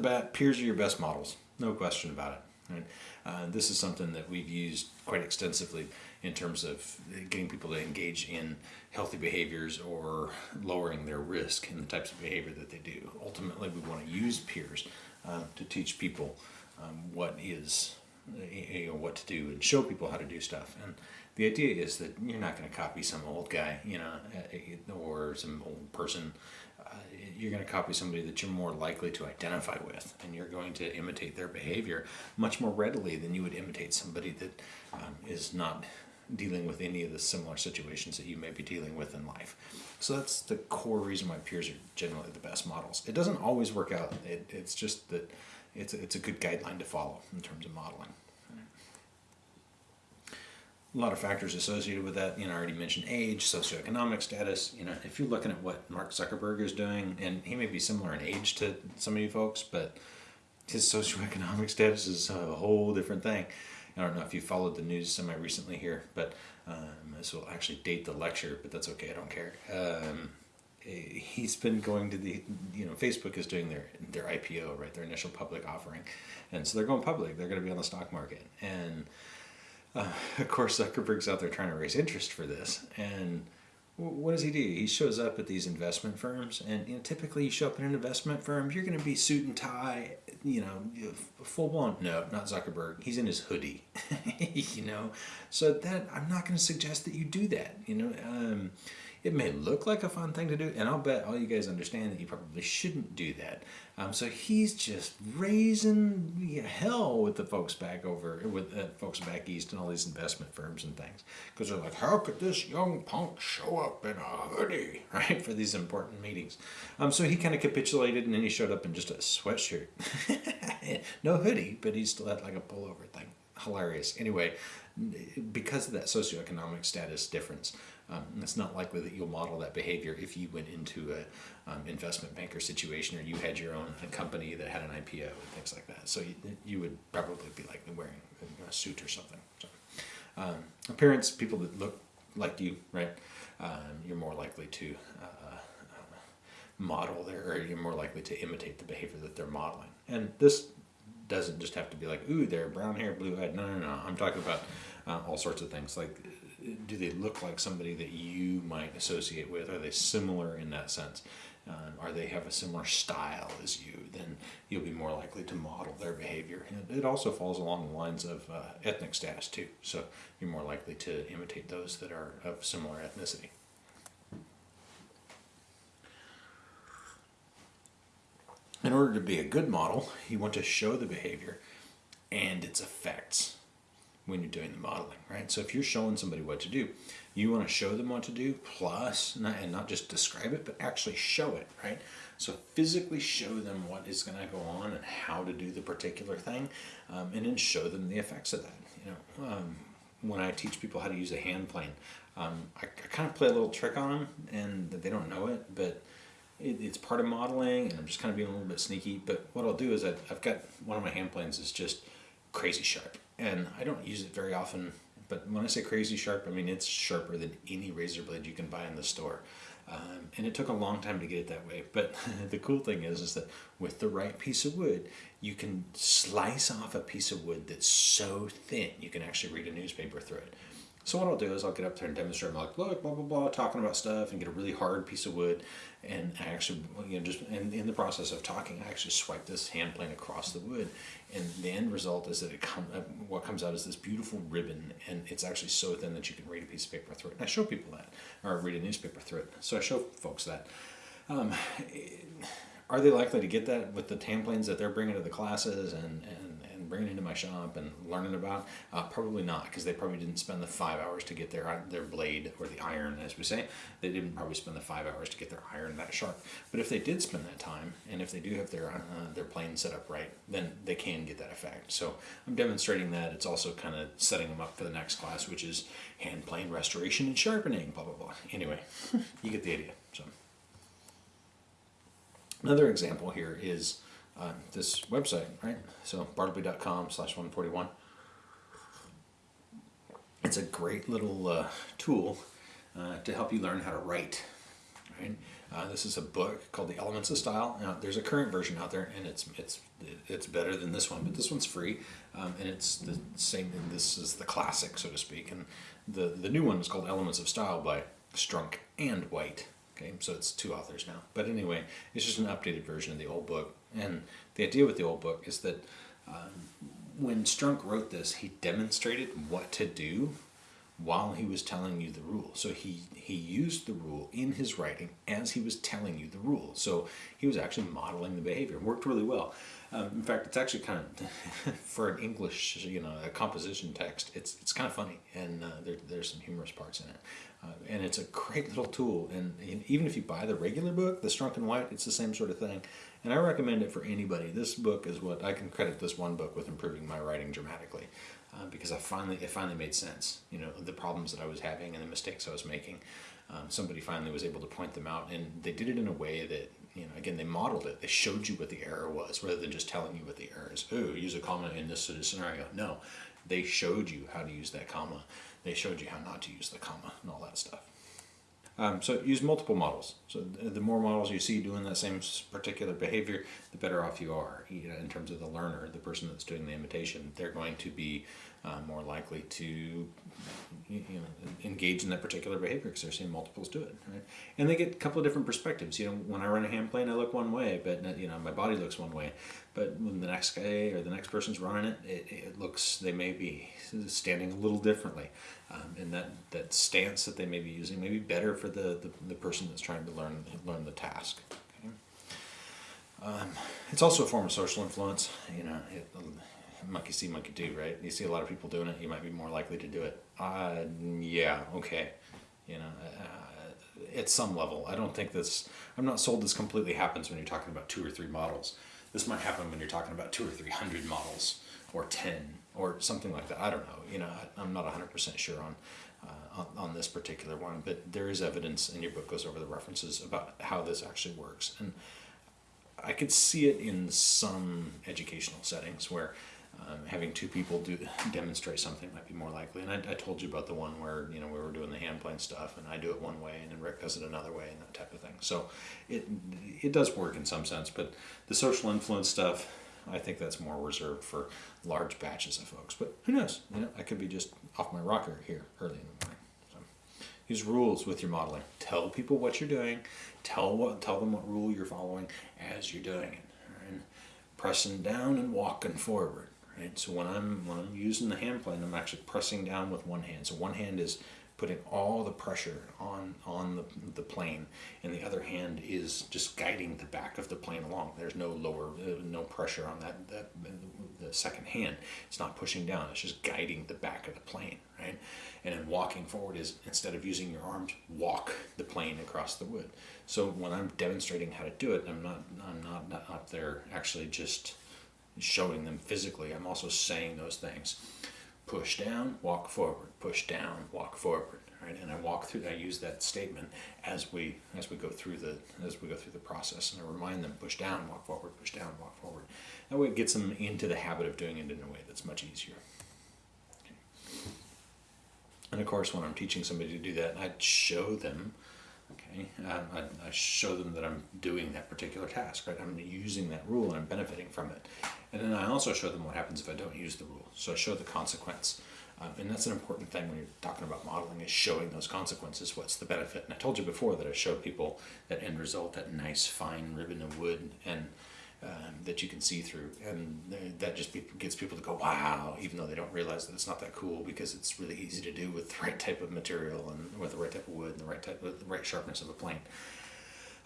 bat, peers are your best models, no question about it. Right? Uh, this is something that we've used quite extensively in terms of getting people to engage in healthy behaviors or lowering their risk in the types of behavior that they do. Ultimately, we want to use peers um, to teach people um, what is you know, what to do and show people how to do stuff. And the idea is that you're not going to copy some old guy, you know, uh, or some old person. Uh, you're going to copy somebody that you're more likely to identify with, and you're going to imitate their behavior much more readily than you would imitate somebody that um, is not dealing with any of the similar situations that you may be dealing with in life. So that's the core reason why peers are generally the best models. It doesn't always work out. It, it's just that it's a, it's a good guideline to follow in terms of modeling. A lot of factors associated with that. You know, I already mentioned age, socioeconomic status. You know, if you're looking at what Mark Zuckerberg is doing, and he may be similar in age to some of you folks, but his socioeconomic status is a whole different thing. I don't know if you followed the news semi recently here, but um, this will actually date the lecture, but that's okay. I don't care. Um, he's been going to the you know Facebook is doing their their IPO right their initial public offering, and so they're going public. They're going to be on the stock market, and uh, of course Zuckerberg's out there trying to raise interest for this. And what does he do? He shows up at these investment firms, and you know typically you show up in an investment firm, you're going to be suit and tie, you know, full blown. No, not Zuckerberg. He's in his hoodie, you know. So that I'm not going to suggest that you do that. You know. Um, it may look like a fun thing to do, and I'll bet all you guys understand that you probably shouldn't do that. Um, so he's just raising hell with the folks back over, with uh, folks back east and all these investment firms and things. Because they're like, how could this young punk show up in a hoodie, right, for these important meetings? Um, so he kind of capitulated and then he showed up in just a sweatshirt. no hoodie, but he still had like a pullover thing. Hilarious. Anyway, because of that socioeconomic status difference, um, it's not likely that you'll model that behavior if you went into an um, investment banker situation or you had your own company that had an IPO and things like that. So you, you would probably be like wearing a suit or something. So, um, appearance, people that look like you, right? Um, you're more likely to uh, uh, model their, or you're more likely to imitate the behavior that they're modeling. And this doesn't just have to be like, ooh, they're brown hair, blue eyed. No, no, no. I'm talking about uh, all sorts of things like do they look like somebody that you might associate with? Are they similar in that sense? Um, are they have a similar style as you? Then you'll be more likely to model their behavior. And it also falls along the lines of uh, ethnic status too. So you're more likely to imitate those that are of similar ethnicity. In order to be a good model, you want to show the behavior and its effects when you're doing the modeling, right? So if you're showing somebody what to do, you want to show them what to do, and not just describe it, but actually show it, right? So physically show them what is going to go on and how to do the particular thing, um, and then show them the effects of that. You know, um, when I teach people how to use a hand plane, um, I, I, kind of play a little trick on them, and they don't know it, but it, it's part of modeling, and I'm just kind of being a little bit sneaky. But what I'll do is I, I've got one of my hand planes is just crazy sharp and I don't use it very often but when I say crazy sharp I mean it's sharper than any razor blade you can buy in the store. Um, and it took a long time to get it that way but the cool thing is is that with the right piece of wood you can slice off a piece of wood that's so thin you can actually read a newspaper through it so what I'll do is I'll get up there and demonstrate. I'm like, look, blah blah blah, talking about stuff, and get a really hard piece of wood, and I actually, you know, just in, in the process of talking, I actually swipe this hand plane across the wood, and the end result is that it come, uh, what comes out is this beautiful ribbon, and it's actually so thin that you can read a piece of paper through it. And I show people that, or read a newspaper through it. So I show folks that. Um, are they likely to get that with the hand planes that they're bringing to the classes and, and bringing into my shop and learning about? Uh, probably not, because they probably didn't spend the five hours to get their uh, their blade or the iron, as we say. They didn't probably spend the five hours to get their iron that sharp. But if they did spend that time, and if they do have their uh, their plane set up right, then they can get that effect. So I'm demonstrating that. It's also kind of setting them up for the next class, which is hand plane restoration and sharpening. Blah blah blah. Anyway, you get the idea. So. Another example here is uh, this website, right? So bartleby.com slash 141. It's a great little uh, tool uh, to help you learn how to write. Right? Uh, this is a book called The Elements of Style. Now, there's a current version out there, and it's it's it's better than this one, but this one's free, um, and it's the same. And this is the classic, so to speak. And the the new one is called Elements of Style by Strunk and White. Okay, so it's two authors now. But anyway, it's just an updated version of the old book. And the idea with the old book is that um, when Strunk wrote this, he demonstrated what to do while he was telling you the rule. So he, he used the rule in his writing as he was telling you the rule. So he was actually modeling the behavior. It worked really well. Um, in fact, it's actually kind of, for an English, you know, a composition text, it's, it's kind of funny. And uh, there, there's some humorous parts in it. Uh, and it's a great little tool. And, and, even if you buy the regular book, the Strunk and White, it's the same sort of thing. And I recommend it for anybody. This book is what I can credit this one book with improving my writing dramatically. Uh, because I finally it finally made sense. You know the problems that I was having and the mistakes I was making. Um, somebody finally was able to point them out, and they did it in a way that you know again they modeled it. They showed you what the error was rather than just telling you what the error is. Oh, use a comma in this sort of scenario. No, they showed you how to use that comma. They showed you how not to use the comma and all that stuff. Um, so use multiple models. So the more models you see doing that same particular behavior, the better off you are you know, in terms of the learner, the person that's doing the imitation. They're going to be uh, more likely to you know, engage in that particular behavior because they're seeing multiples do it. Right? And they get a couple of different perspectives. You know, when I run a hand plane, I look one way, but you know my body looks one way. But when the next guy or the next person's running it, it, it looks they may be standing a little differently, um, and that, that stance that they may be using may be better for the, the, the person that's trying to learn learn the task. Um, it's also a form of social influence. You know, it, monkey see, monkey do, right? You see a lot of people doing it, you might be more likely to do it. Uh, yeah, okay. You know, uh, at some level, I don't think this, I'm not sold this completely happens when you're talking about two or three models. This might happen when you're talking about two or three hundred models, or 10, or something like that. I don't know. You know, I, am not 100% sure on, uh, on, on this particular one, but there is evidence, and your book goes over the references about how this actually works. And I could see it in some educational settings where um, having two people do demonstrate something might be more likely. And I, I, told you about the one where you know we were doing the hand plane stuff, and I do it one way, and then Rick does it another way, and that type of thing. So it it does work in some sense, but the social influence stuff, I think that's more reserved for large batches of folks. But who knows? You know, I could be just off my rocker here early in the morning. Use rules with your modeling. Tell people what you're doing. Tell what tell them what rule you're following as you're doing it. And pressing down and walking forward Right? So when I'm when I'm using the hand plane, I'm actually pressing down with one hand. So one hand is putting all the pressure on on the, the plane, and the other hand is just guiding the back of the plane along. There's no lower, uh, no pressure on that that the second hand. It's not pushing down. It's just guiding the back of the plane, right? And then walking forward is instead of using your arms, walk the plane across the wood. So when I'm demonstrating how to do it, I'm not I'm not, not up there actually just showing them physically. I'm also saying those things. Push down, walk forward. Push down, walk forward. Right? And I walk through. I use that statement as we as we go through the as we go through the process, and I remind them: push down, walk forward. Push down, walk forward. That way, it gets them into the habit of doing it in a way that's much easier. Okay. And of course, when I'm teaching somebody to do that, I show them Okay, um, I, I, show them that I'm doing that particular task, right? I'm using that rule and I'm benefiting from it. And then I also show them what happens if I don't use the rule. So I show the consequence. Um, and that's an important thing when you're talking about modeling is showing those consequences. What's the benefit? And I told you before that I show people that end result, that nice fine ribbon of wood, and um, that you can see through, and that just gets people to go wow, even though they don't realize that it's not that cool because it's really easy to do with the right type of material and with the right type of wood and the right type of the right sharpness of a plane.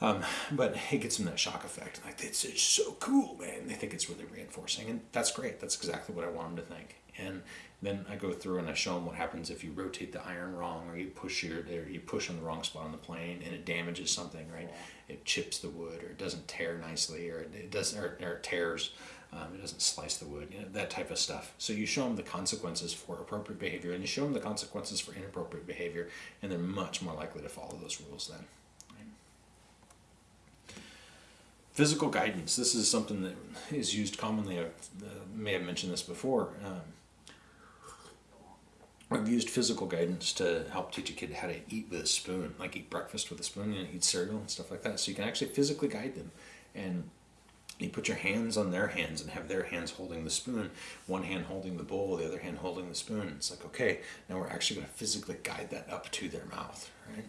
Um, but it gets them that shock effect. Like it's, it's so cool, man. They think it's really reinforcing, and that's great. That's exactly what I want them to think. And then I go through and I show them what happens if you rotate the iron wrong, or you push your, or you push on the wrong spot on the plane, and it damages something. Right? It chips the wood, or it doesn't tear nicely, or it doesn't, or, or it tears. Um, it doesn't slice the wood, you know, that type of stuff. So you show them the consequences for appropriate behavior, and you show them the consequences for inappropriate behavior, and they're much more likely to follow those rules then. Physical guidance. This is something that is used commonly. I uh, may have mentioned this before. Um, I've used physical guidance to help teach a kid how to eat with a spoon, like eat breakfast with a spoon and eat cereal and stuff like that. So you can actually physically guide them. And you put your hands on their hands and have their hands holding the spoon, one hand holding the bowl, the other hand holding the spoon. It's like, okay, now we're actually going to physically guide that up to their mouth, right?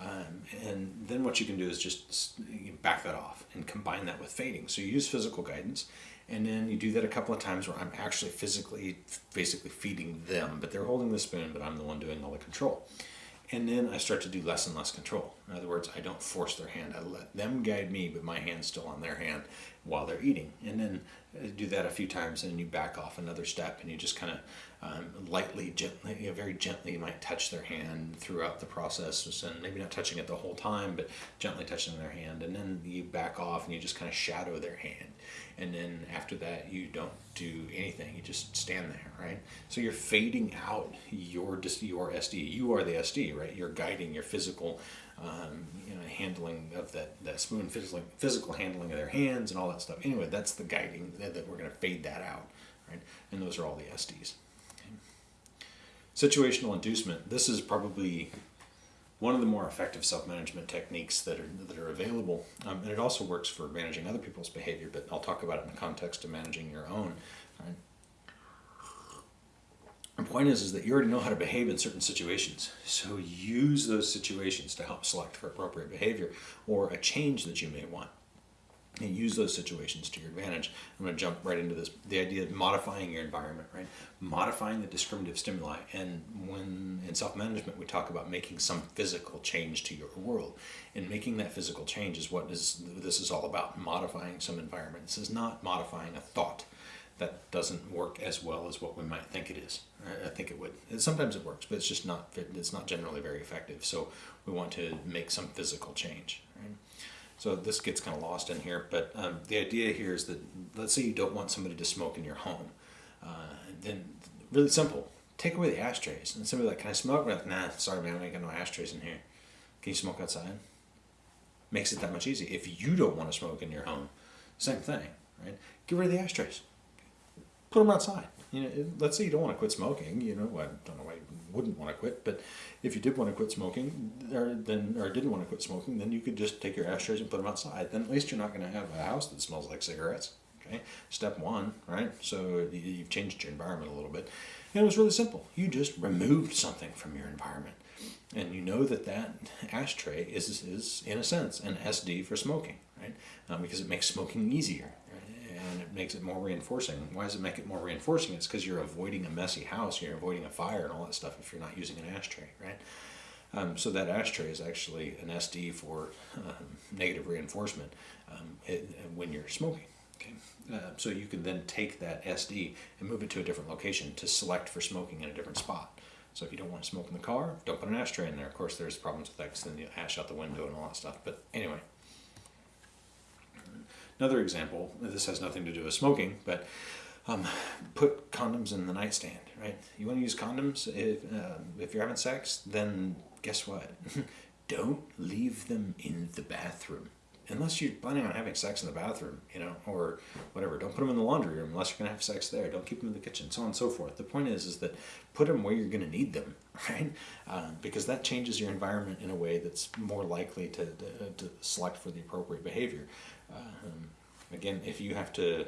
Um, and then what you can do is just back that off and combine that with fading. So you use physical guidance, and then you do that a couple of times where I'm actually physically, basically feeding them, but they're holding the spoon, but I'm the one doing all the control. And then I start to do less and less control. In other words, I don't force their hand. I let them guide me, but my hand's still on their hand while they're eating. And then do that a few times, and then you back off another step, and you just kind of um, lightly, gently, you know, very gently, you might touch their hand throughout the process, and maybe not touching it the whole time, but gently touching their hand. And then you back off, and you just kind of shadow their hand. And then after that, you don't do anything. You just stand there, right? So you're fading out your your SD. You are the SD, right? You're guiding your physical um, you know, handling of that, that spoon, physical, physical handling of their hands and all that stuff. Anyway, that's the guiding that, that we're going to fade that out, right? And those are all the SDs. Situational inducement. This is probably one of the more effective self-management techniques that are that are available, um, and it also works for managing other people's behavior. But I'll talk about it in the context of managing your own. Point is, is that you already know how to behave in certain situations. So use those situations to help select for appropriate behavior or a change that you may want. And use those situations to your advantage. I'm going to jump right into this. The idea of modifying your environment, right? Modifying the discriminative stimuli. And when in self-management we talk about making some physical change to your world. And making that physical change is what is this is all about. Modifying some environment. This is not modifying a thought that doesn't work as well as what we might think it is. I think it would. Sometimes it works, but it's just not. It's not generally very effective. So we want to make some physical change. Right? So this gets kind of lost in here, but um, the idea here is that let's say you don't want somebody to smoke in your home, uh, then really simple. Take away the ashtrays. And somebody like, can I smoke? We're like, nah, sorry man, I ain't got no ashtrays in here. Can you smoke outside? Makes it that much easier. If you don't want to smoke in your home, same thing, right? Get rid of the ashtrays put them outside. You know, let's say you don't want to quit smoking. You know, I don't know why you wouldn't want to quit, but if you did want to quit smoking, or then or didn't want to quit smoking, then you could just take your ashtrays and put them outside. Then at least you're not going to have a house that smells like cigarettes. Okay, step one, right? So you've changed your environment a little bit, and it was really simple. You just removed something from your environment, and you know that that ashtray is is in a sense an SD for smoking, right? Um, because it makes smoking easier makes it more reinforcing. Why does it make it more reinforcing? It's because you're avoiding a messy house, you're avoiding a fire and all that stuff if you're not using an ashtray, right? Um, so that ashtray is actually an SD for um, negative reinforcement um, it, when you're smoking. Okay, uh, so you can then take that SD and move it to a different location to select for smoking in a different spot. So if you don't want to smoke in the car, don't put an ashtray in there. Of course, there's problems with that because then you ash out the window and all that stuff. But anyway, Another example, this has nothing to do with smoking, but um, put condoms in the nightstand, right? You want to use condoms if, uh, if you're having sex, then guess what? Don't leave them in the bathroom. Unless you're planning on having sex in the bathroom, you know, or whatever. Don't put them in the laundry room unless you're going to have sex there. Don't keep them in the kitchen, so on and so forth. The point is, is that put them where you're going to need them, right? Uh, because that changes your environment in a way that's more likely to, to, to select for the appropriate behavior. Um, again, if you have to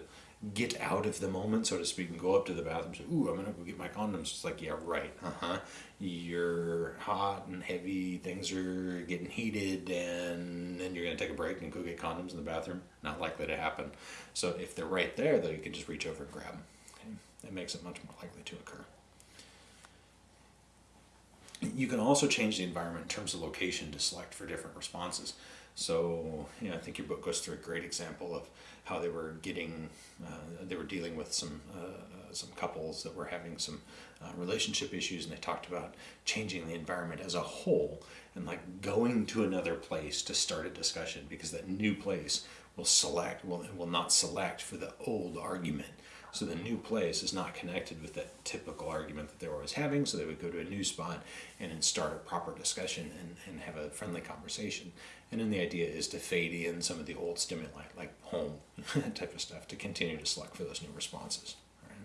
get out of the moment, so to speak, and go up to the bathroom and say, ooh, I'm gonna go get my condoms. It's like, yeah, right, uh-huh. You're hot and heavy, things are getting heated, and then you're gonna take a break and go get condoms in the bathroom. Not likely to happen. So if they're right there, though, you can just reach over and grab them. Okay? That makes it much more likely to occur. You can also change the environment in terms of location to select for different responses. So, you know, I think your book goes through a great example of how they were getting, uh, they were dealing with some uh, uh, some couples that were having some uh, relationship issues, and they talked about changing the environment as a whole and like going to another place to start a discussion because that new place will select will will not select for the old argument. So the new place is not connected with that typical argument that they were always having. So they would go to a new spot and then start a proper discussion and, and have a friendly conversation. And then the idea is to fade in some of the old stimuli, like home type of stuff, to continue to select for those new responses. Right?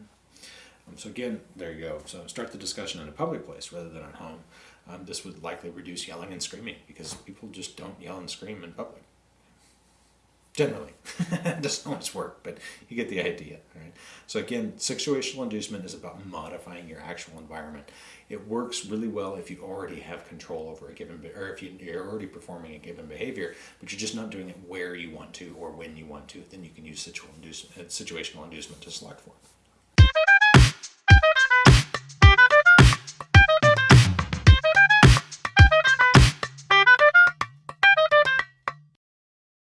Um, so again, there you go. So start the discussion in a public place rather than at home. Um, this would likely reduce yelling and screaming because people just don't yell and scream in public. Generally, it doesn't always work, but you get the idea, right? So again, situational inducement is about modifying your actual environment. It works really well if you already have control over a given, or if you, you're already performing a given behavior, but you're just not doing it where you want to or when you want to. Then you can use uh, situational inducement to select for.